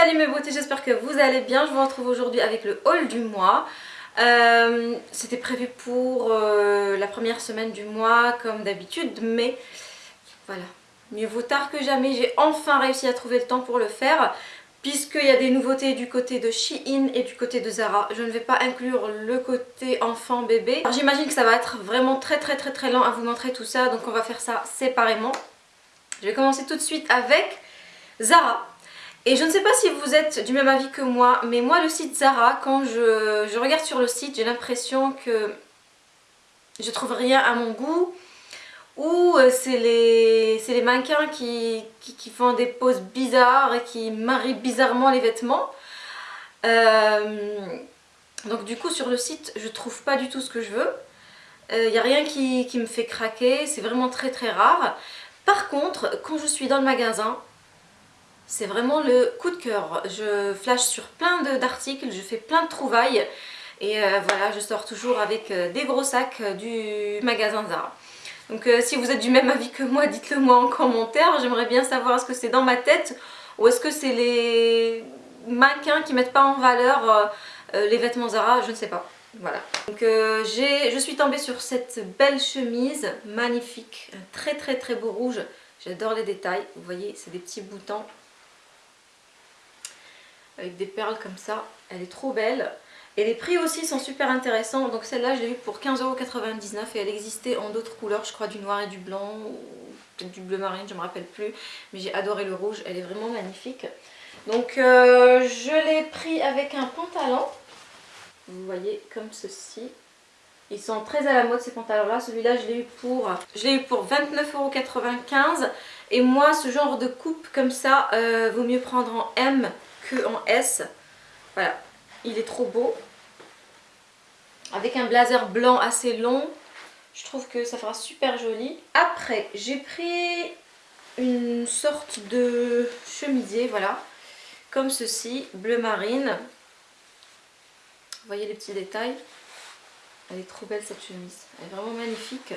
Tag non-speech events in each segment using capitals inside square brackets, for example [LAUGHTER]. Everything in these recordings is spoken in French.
Salut mes beautés, j'espère que vous allez bien. Je vous retrouve aujourd'hui avec le haul du mois. Euh, C'était prévu pour euh, la première semaine du mois comme d'habitude, mais voilà, mieux vaut tard que jamais. J'ai enfin réussi à trouver le temps pour le faire puisqu'il y a des nouveautés du côté de Shein et du côté de Zara. Je ne vais pas inclure le côté enfant bébé. J'imagine que ça va être vraiment très très très très lent à vous montrer tout ça, donc on va faire ça séparément. Je vais commencer tout de suite avec Zara. Et je ne sais pas si vous êtes du même avis que moi, mais moi le site Zara, quand je, regarde sur le site, j'ai l'impression que je trouve rien à mon goût. Ou euh, c'est les, mannequins qui, font des poses bizarres et qui marient bizarrement les vêtements. Euh, donc du coup sur le site, je trouve pas du tout ce que je veux. Il euh, n'y a rien qui me fait craquer, c'est vraiment très très rare. Par contre, quand je suis dans le magasin, c'est vraiment le coup de cœur. Je flash sur plein d'articles, je fais plein de trouvailles. Et euh, voilà, je sors toujours avec euh, des gros sacs euh, du magasin Zara. Donc si vous êtes du même avis que moi, dites-le moi en commentaire. J'aimerais bien savoir est-ce que c'est dans ma tête ou est-ce que c'est les mannequins qui mettent pas en valeur les vêtements Zara, je ne sais pas. Voilà. Donc je suis tombée sur cette belle chemise magnifique, très très très beau rouge. J'adore les détails, vous voyez c'est des petits boutons avec des perles comme ça. Elle est trop belle. Et les prix aussi sont super intéressants. Donc celle-là, je l'ai vue pour 15,99€ et elle existait en d'autres couleurs, je crois du noir et du blanc ou peut-être du bleu marine, je ne me rappelle plus. Mais j'ai adoré le rouge, elle est vraiment magnifique. Donc euh, je l'ai pris avec un pantalon. Vous voyez, comme ceci. Ils sont très à la mode ces pantalons-là. Celui-là, je l'ai eu pour, je eu pour 29,95€. Et moi, ce genre de coupe comme ça, euh, vaut mieux prendre en M en S. Voilà, il est trop beau. Avec un blazer blanc assez long, je trouve que ça fera super joli. Après, j'ai pris une sorte de chemisier, voilà, comme ceci, bleu marine. Voyez les petits détails? Elle est trop belle cette chemise, elle est vraiment magnifique.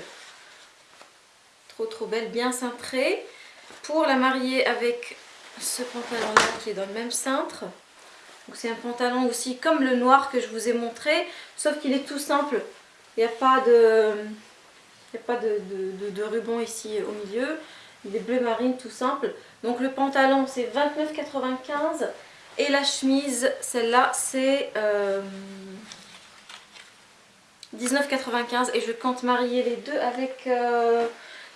Trop trop belle, bien cintrée. Pour la marier avec ce pantalon là qui est dans le même cintre. c'est un pantalon aussi comme le noir que je vous ai montré, sauf qu'il est tout simple. Il n'y a pas de, il a pas de, ruban ici au milieu. Il est bleu marine tout simple. Donc le pantalon c'est 29,95 et la chemise, celle-là c'est 19,95 euh, et je compte marier les deux avec euh,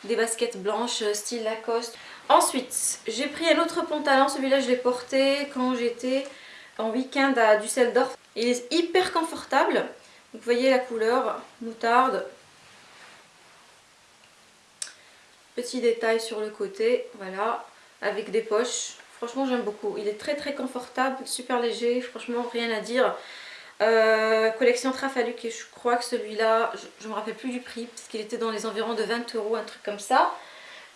des baskets blanches style Lacoste. Ensuite, j'ai pris un autre pantalon, celui-là je l'ai porté quand j'étais en week-end à Düsseldorf. Il est hyper confortable, vous voyez la couleur, moutarde. Petit détail sur le côté, voilà, avec des poches. Franchement j'aime beaucoup, il est très très confortable, super léger, franchement rien à dire. Euh, collection Trafaluc et je crois que celui-là, je ne me rappelle plus du prix parce qu'il était dans les environs de 20 euros, un truc comme ça.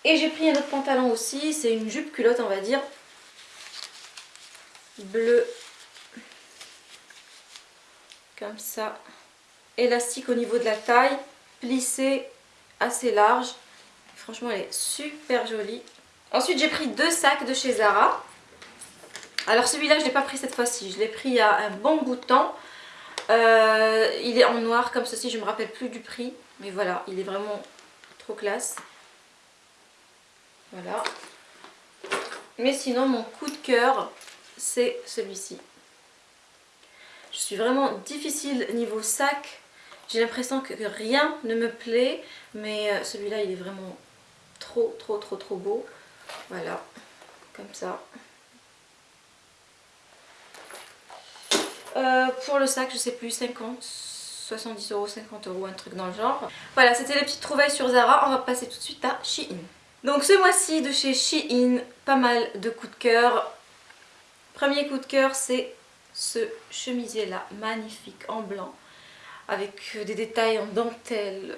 Et j'ai pris un autre pantalon aussi, c'est une jupe culotte on va dire. Bleu. Comme ça. Élastique au niveau de la taille. Plissé assez large. Franchement elle est super jolie. Ensuite j'ai pris deux sacs de chez Zara. Alors celui-là je ne l'ai pas pris cette fois-ci. Je l'ai pris il y a un bon bout de temps. Euh, il est en noir comme ceci, je ne me rappelle plus du prix. Mais voilà, il est vraiment trop classe. Voilà. Mais sinon, mon coup de cœur, c'est celui-ci. Je suis vraiment difficile niveau sac. J'ai l'impression que rien ne me plaît. Mais euh, celui-là, il est vraiment trop, trop, trop, trop beau. Voilà, comme ça. Euh, pour le sac, je sais plus, 50, 70 euros, 50 euros, un truc dans le genre. Voilà, c'était les petites trouvailles sur Zara. On va passer tout de suite à Shein. Donc ce mois-ci de chez Shein, pas mal de coups de cœur. Premier coup de cœur, c'est ce chemisier là, magnifique, en blanc. Avec des détails en dentelle.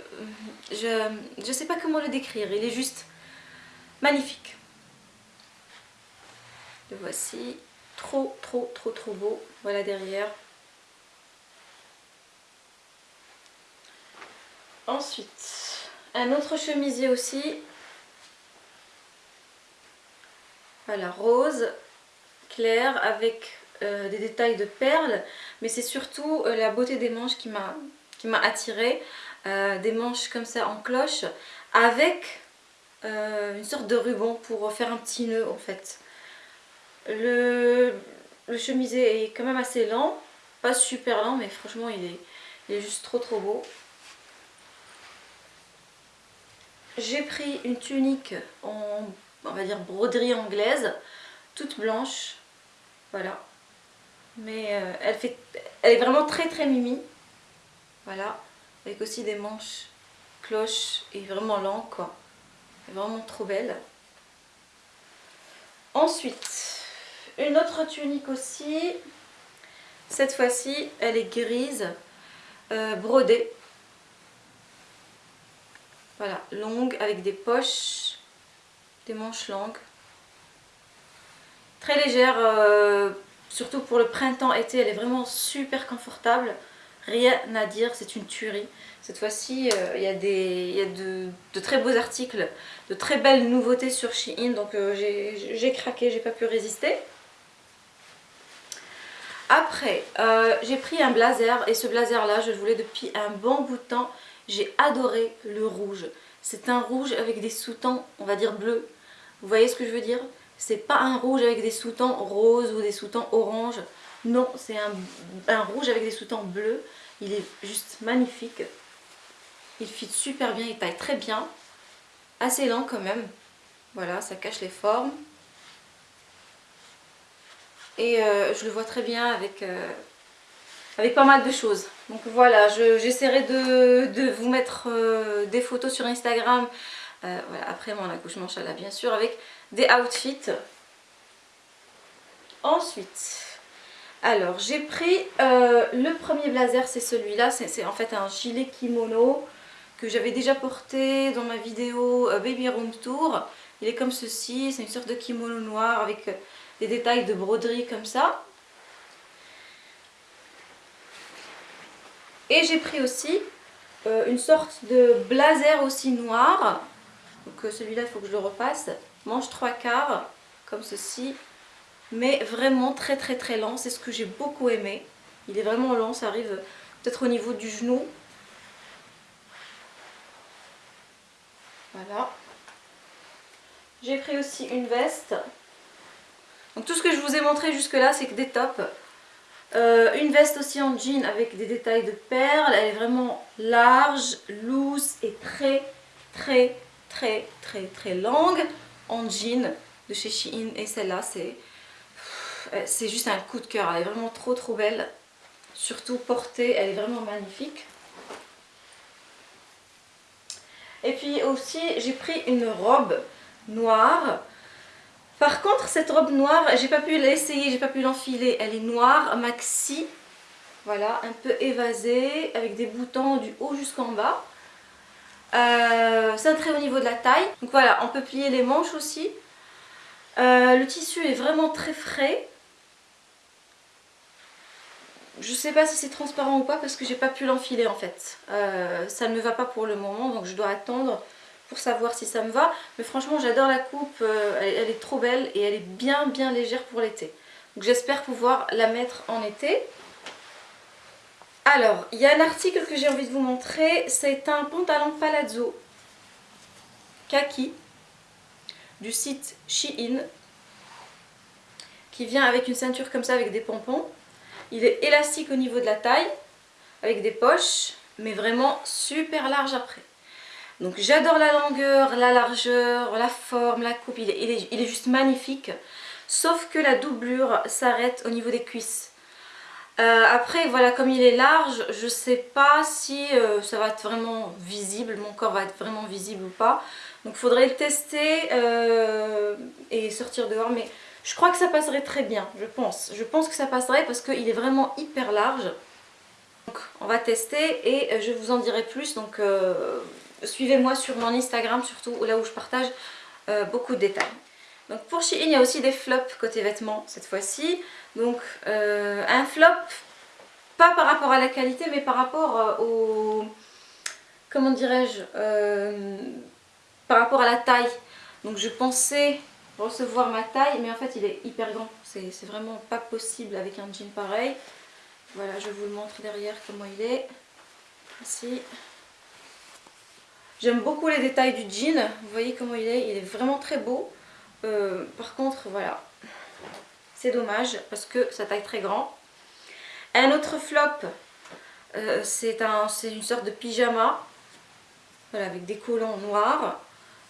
Je ne sais pas comment le décrire, il est juste magnifique. Le voici, trop trop trop trop beau. Voilà derrière. Ensuite, un autre chemisier aussi, Voilà, rose, clair avec euh, des détails de perles. Mais c'est surtout euh, la beauté des manches qui m'a attirée. des manches comme ça en cloche avec une sorte de ruban pour faire un petit nœud en fait. Le, le chemisier est quand même assez lent, pas super lent mais franchement il est, il est juste trop trop beau. J'ai pris une tunique en, on va dire, broderie anglaise, toute blanche. Voilà. Mais euh, elle, fait, elle est vraiment très très mimi. Voilà. Avec aussi des manches cloches et vraiment longues quoi. Elle est vraiment trop belle. Ensuite, une autre tunique aussi. Cette fois-ci, elle est grise, euh, brodée. Voilà, longue avec des poches, des manches longues. Très légère, euh, surtout pour le printemps-été, elle est vraiment super confortable. Rien à dire, c'est une tuerie. Cette fois-ci, euh, il y a, des, de, très beaux articles, de très belles nouveautés sur Shein, donc euh, j'ai craqué, j'ai pas pu résister. Après, j'ai pris un blazer, et ce blazer là, je le voulais depuis un bon bout de temps. J'ai adoré le rouge. C'est un rouge avec des sous-tons, on va dire bleus. Vous voyez ce que je veux dire? C'est pas un rouge avec des sous-tons roses ou des sous-tons orange. Non, c'est un, rouge avec des sous-tons bleus. Il est juste magnifique. Il fit super bien, il taille très bien. Assez lent quand même. Voilà, ça cache les formes. Et euh, je le vois très bien avec, euh, avec pas mal de choses. Donc voilà, j'essaierai de, vous mettre euh, des photos sur Instagram, euh, après mon accouchement là bien sûr, avec des outfits. Ensuite, alors j'ai pris euh, le premier blazer, c'est celui-là, c'est en fait un gilet kimono que j'avais déjà porté dans ma vidéo Baby Room Tour. Il est comme ceci, c'est une sorte de kimono noir avec des détails de broderie comme ça. Et j'ai pris aussi euh, une sorte de blazer aussi noir. Donc euh, celui-là, il faut que je le repasse. Manche trois quarts, comme ceci. Mais vraiment très très très lent. C'est ce que j'ai beaucoup aimé. Il est vraiment lent, ça arrive peut-être au niveau du genou. Voilà. J'ai pris aussi une veste. Donc tout ce que je vous ai montré jusque là, c'est que des tops. Euh, une veste aussi en jean avec des détails de perles. Elle est vraiment large, loose et très très très très très longue en jean de chez Shein. Et celle-là, c'est c'est juste un coup de cœur. Elle est vraiment trop trop belle. Surtout portée, elle est vraiment magnifique. Et puis aussi, j'ai pris une robe noire par contre, cette robe noire, j'ai pas pu l'essayer, j'ai pas pu l'enfiler. Elle est noire, maxi, voilà, un peu évasée, avec des boutons du haut jusqu'en bas. Euh, cintré au niveau de la taille. Donc voilà, on peut plier les manches aussi. Euh, le tissu est vraiment très frais. Je sais pas si c'est transparent ou pas parce que j'ai pas pu l'enfiler en fait. Euh, ça ne me va pas pour le moment donc je dois attendre pour savoir si ça me va. Mais franchement, j'adore la coupe, euh, elle, est trop belle et elle est bien bien légère pour l'été. Donc j'espère pouvoir la mettre en été. Alors, il y a un article que j'ai envie de vous montrer. C'est un pantalon palazzo kaki du site Shein qui vient avec une ceinture comme ça avec des pompons. Il est élastique au niveau de la taille avec des poches mais vraiment super large après. Donc j'adore la longueur, la largeur, la forme, la coupe, il est, juste magnifique. Sauf que la doublure s'arrête au niveau des cuisses. Euh, après voilà comme il est large, je sais pas si euh, ça va être vraiment visible, mon corps va être vraiment visible ou pas. Donc faudrait le tester euh, et sortir dehors. Mais je crois que ça passerait très bien, je pense. Je pense que ça passerait parce qu'il est vraiment hyper large. Donc on va tester et je vous en dirai plus. Donc Suivez-moi sur mon Instagram surtout, là où je partage euh, beaucoup de détails. Donc pour Shein, il y a aussi des flops côté vêtements cette fois-ci. Donc euh, un flop, pas par rapport à la qualité, mais par rapport euh, au... Comment dirais-je Par rapport à la taille. Donc je pensais recevoir ma taille, mais en fait il est hyper grand. C'est vraiment pas possible avec un jean pareil. Voilà, je vous le montre derrière comment il est. Ici. J'aime beaucoup les détails du jean. Vous voyez comment il est Il est vraiment très beau. Euh, par contre, voilà. C'est dommage parce que ça taille très grand. Un autre flop, euh, c'est une sorte de pyjama. Voilà, avec des collants noirs.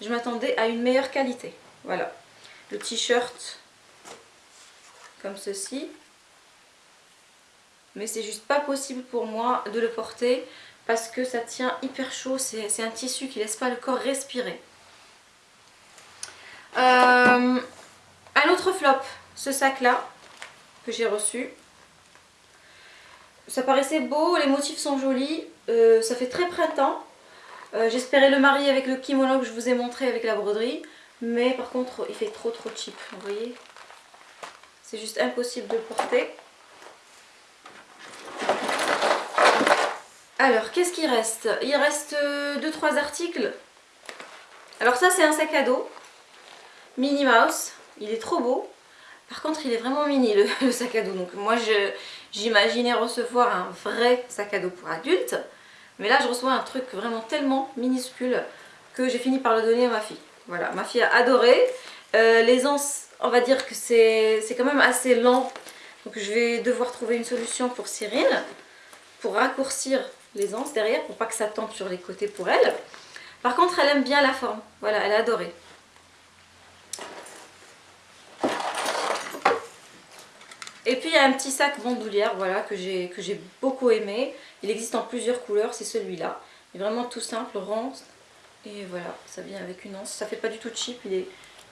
Je m'attendais à une meilleure qualité. Voilà. Le t-shirt comme ceci. Mais c'est juste pas possible pour moi de le porter parce que ça tient hyper chaud. C'est un tissu qui laisse pas le corps respirer. Euh, un autre flop, ce sac là que j'ai reçu. Ça paraissait beau, les motifs sont jolis, euh, ça fait très printemps. Euh, j'espérais le marier avec le kimono que je vous ai montré avec la broderie. Mais par contre, il fait trop trop cheap, vous voyez C'est juste impossible de porter. Alors, qu'est-ce qu'il reste? Il reste 2-3 euh, articles. Alors ça, c'est un sac à dos. Minnie Mouse. Il est trop beau. Par contre, il est vraiment mini, le, [LAUGHS] sac à dos. Donc moi, j'imaginais recevoir un vrai sac à dos pour adultes. Mais là, je reçois un truc vraiment tellement minuscule que j'ai fini par le donner à ma fille. Voilà, ma fille a adoré. Euh, les on va dire que c'est quand même assez lent. Donc je vais devoir trouver une solution pour Cyril. Pour raccourcir les anses derrière, pour pas que ça tombe sur les côtés pour elle. Par contre, elle aime bien la forme. Voilà, elle a adoré. Et puis il y a un petit sac bandoulière voilà, que j'ai beaucoup aimé. Il existe en plusieurs couleurs, c'est celui-là. Il est vraiment tout simple, rond, et voilà, ça vient avec une anse. Ça fait pas du tout cheap.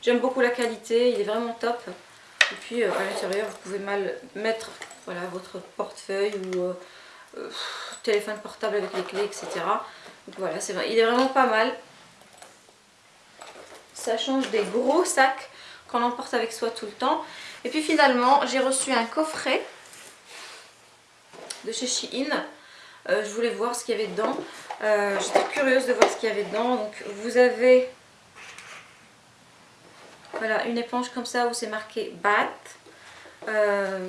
J'aime beaucoup la qualité, il est vraiment top. Et puis euh, à l'intérieur, vous pouvez mal mettre voilà, votre portefeuille ou euh, euh, téléphone portable avec les clés, etc. Donc voilà, il est vraiment pas mal. Ça change des gros sacs qu'on emporte avec soi tout le temps. Et puis finalement, j'ai reçu un coffret de chez Shein. je voulais voir ce qu'il y avait dedans. Euh, j'étais curieuse de voir ce qu'il y avait dedans. Donc vous avez voilà, une éponge comme ça où c'est marqué BAT. Euh,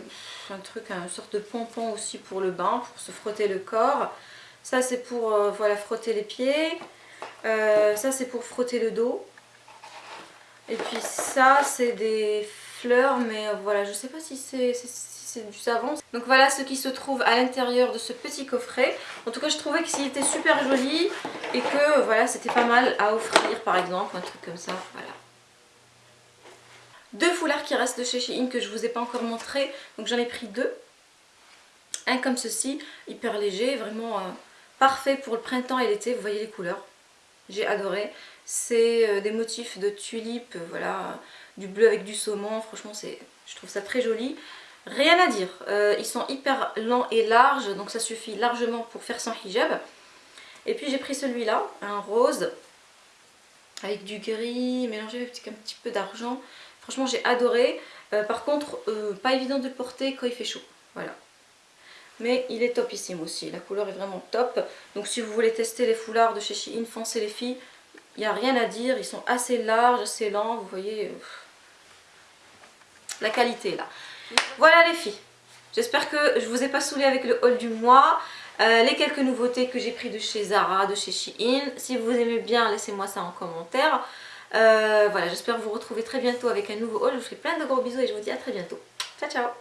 un truc, une sorte de pompon aussi pour le bain, pour se frotter le corps. Ça c'est pour euh, voilà, frotter les pieds. ça c'est pour frotter le dos. Et puis ça c'est des fleurs mais voilà je sais pas si c'est c'est du savon. Donc voilà ce qui se trouve à l'intérieur de ce petit coffret. En tout cas je trouvais qu'il était super joli et que voilà c'était pas mal à offrir par exemple, un truc comme ça, voilà. Deux foulards qui restent de chez Shein que je vous ai pas encore montré, donc j'en ai pris deux. Un comme ceci, hyper léger, vraiment euh, parfait pour le printemps et l'été, vous voyez les couleurs. J'ai adoré. C'est euh, des motifs de tulipes, voilà, du bleu avec du saumon, franchement je trouve ça très joli. Rien à dire, euh, ils sont hyper lents et larges, donc ça suffit largement pour faire son hijab. Et puis j'ai pris celui-là, un rose, avec du gris mélangé avec un petit peu d'argent. Franchement j'ai adoré. Euh, par contre, euh, pas évident de porter quand il fait chaud. Voilà. Mais il est topissime aussi, la couleur est vraiment top. Donc si vous voulez tester les foulards de chez Shein, foncez les filles. Il n'y a rien à dire, ils sont assez larges, assez lents, vous voyez la qualité là. Voilà les filles, j'espère que je vous ai pas saoulé avec le haul du mois. Euh, les quelques nouveautés que j'ai pris de chez Zara, de chez Shein. Si vous aimez bien, laissez-moi ça en commentaire. Euh, voilà, j'espère vous retrouver très bientôt avec un nouveau haul. Je vous fais plein de gros bisous et je vous dis à très bientôt. Ciao, ciao